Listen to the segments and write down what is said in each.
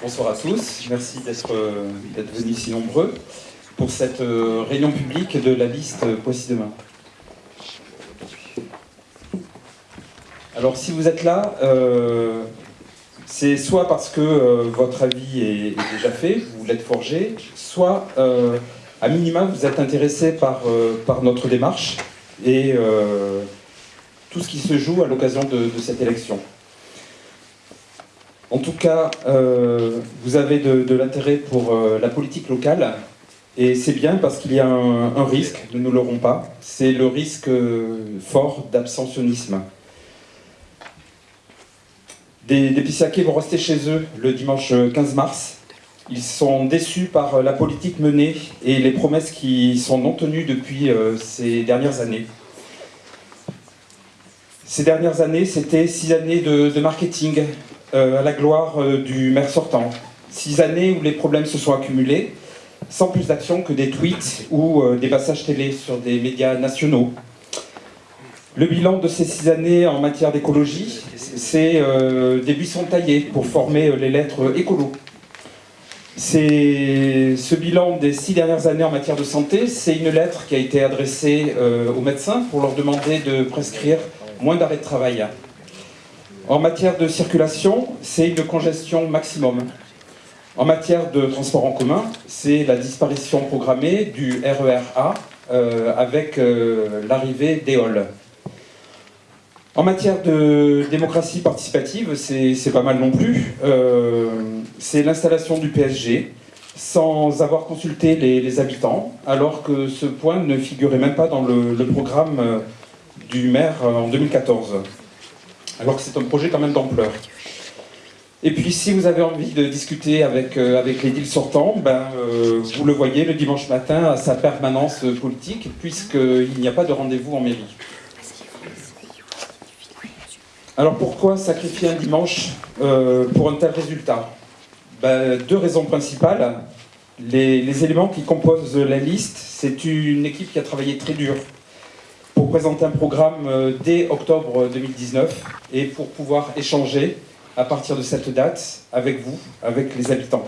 Bonsoir à tous, merci d'être venus si nombreux pour cette euh, réunion publique de la liste Poissy Demain. Alors si vous êtes là, euh, c'est soit parce que euh, votre avis est, déjà fait, vous l'êtes forgé, soit à minima vous êtes intéressé par, par notre démarche et tout ce qui se joue à l'occasion de cette élection. En tout cas, euh, vous avez de, l'intérêt pour euh, la politique locale, et c'est bien parce qu'il y a un, risque, nous ne l'aurons pas, c'est le risque euh, fort d'abstentionnisme. Des, des vont rester chez eux le dimanche 15 mars. Ils sont déçus par la politique menée et les promesses qui sont non tenues depuis ces dernières années. Ces dernières années, c'était six années de marketing, euh, à la gloire euh, du maire sortant. Six années où les problèmes se sont accumulés, sans plus d'action que des tweets ou euh, des passages télé sur des médias nationaux. Le bilan de ces six années en matière d'écologie, c'est des buissons taillés pour former les lettres écolo. Ce bilan des six dernières années en matière de santé, c'est une lettre qui a été adressée aux médecins pour leur demander de prescrire moins d'arrêts de travail. En matière de circulation, c'est une congestion maximum. En matière de transport en commun, c'est la disparition programmée du RER-A euh, avec euh, l'arrivée d'EOL. En matière de démocratie participative, c'est pas mal non plus. Euh, c'est l'installation du PSG sans avoir consulté les, habitants, alors que ce point ne figurait même pas dans le programme du maire en 2014 alors que c'est un projet quand même d'ampleur. Et puis si vous avez envie de discuter avec, euh, les deals sortants, ben, euh, vous le voyez le dimanche matin à sa permanence politique, puisqu'il n'y a pas de rendez-vous en mairie. Alors pourquoi sacrifier un dimanche euh, pour un tel résultat? Ben, Deux raisons principales. Les, les éléments qui composent la liste, c'est une équipe qui a travaillé très dur pour présenter un programme euh, dès octobre 2019 et pour pouvoir échanger à partir de cette date avec vous, avec les habitants.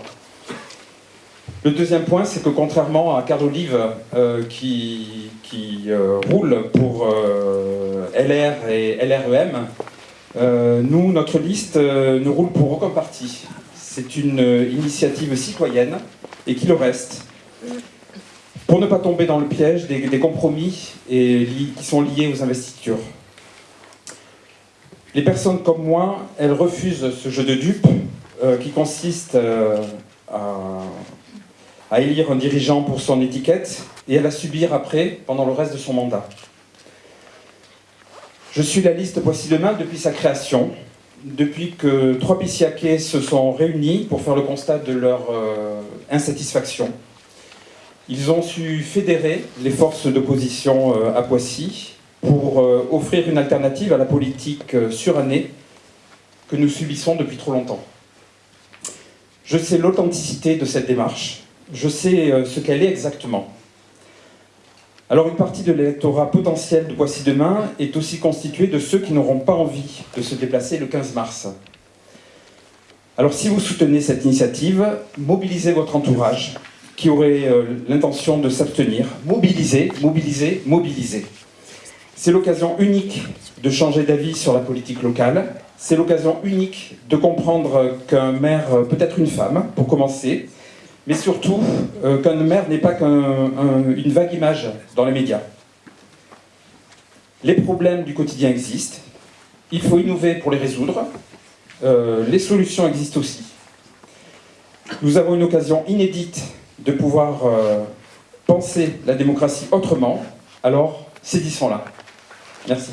Le deuxième point, c'est que contrairement à Carl Olive euh, qui, euh, roule pour LR et LREM, nous, notre liste ne roule pour aucun parti. C'est une initiative citoyenne et qui le reste pour ne pas tomber dans le piège des, compromis qui sont liés aux investitures. Les personnes comme moi, elles refusent ce jeu de dupes euh, qui consiste euh, à, élire un dirigeant pour son étiquette et à la subir après pendant le reste de son mandat. Je suis la liste Voici Demain depuis sa création, depuis que trois Pissiaquais se sont réunis pour faire le constat de leur euh, insatisfaction ils ont su fédérer les forces d'opposition euh, à Poissy pour euh, offrir une alternative à la politique euh, surannée que nous subissons depuis trop longtemps. Je sais l'authenticité de cette démarche, je sais ce qu'elle est exactement. Alors une partie de l'électorat potentiel de Poissy demain est aussi constituée de ceux qui n'auront pas envie de se déplacer le 15 mars. Alors si vous soutenez cette initiative, mobilisez votre entourage, qui auraient euh, l'intention de s'abstenir. Mobiliser, mobiliser, mobiliser. C'est l'occasion unique de changer d'avis sur la politique locale. C'est l'occasion unique de comprendre qu'un maire peut être une femme, pour commencer, mais surtout euh, qu'un maire n'est pas qu'une vague image dans les médias. Les problèmes du quotidien existent, il faut innover pour les résoudre, euh, les solutions existent aussi. Nous avons une occasion inédite de pouvoir euh, penser la démocratie autrement, alors là Merci.